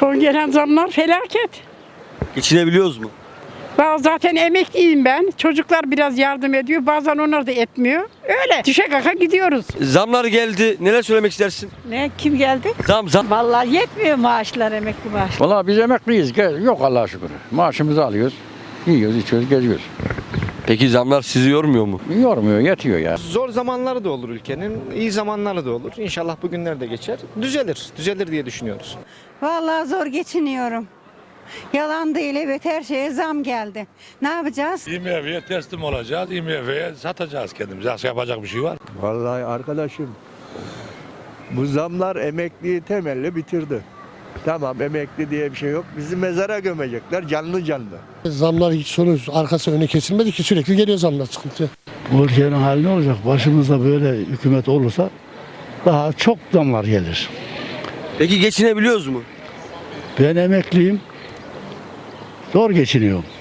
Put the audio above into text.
Son gelen zamlar felaket. Geçinebiliyoruz mu? Ben zaten emekliyim ben. Çocuklar biraz yardım ediyor. Bazen onlar da etmiyor. Öyle. Düşe kaka gidiyoruz. Zamlar geldi. Neler söylemek istersin? Ne kim geldi? Zam zam. Vallahi yetmiyor maaşlar emekli maaş. Valla biz emekliyiz. Yok Allah'a şükür. Maaşımızı alıyoruz. Yiyoruz, içiyoruz, geziyoruz. Peki zamlar sizi yormuyor mu? Yormuyor, yetiyor ya. Zor zamanları da olur ülkenin, iyi zamanları da olur. İnşallah bu günler de geçer. Düzelir, düzelir diye düşünüyoruz. Vallahi zor geçiniyorum. Yalan değil evet her şeye zam geldi. Ne yapacağız? IMF'ye teslim olacağız. IMF'ye satacağız kendimizi. Başka yapacak bir şey var. Vallahi arkadaşım bu zamlar emekliyi temelli bitirdi. Tamam emekli diye bir şey yok. Bizi mezara gömecekler canlı canlı. Zamlar hiç sonu arkası öne kesilmedi ki sürekli geliyor zamlar sıkıntı. Bu ülkenin hali ne olacak? Başımızda böyle hükümet olursa daha çok zamlar gelir. Peki geçinebiliyoruz mu? Ben emekliyim. Zor geçiniyorum.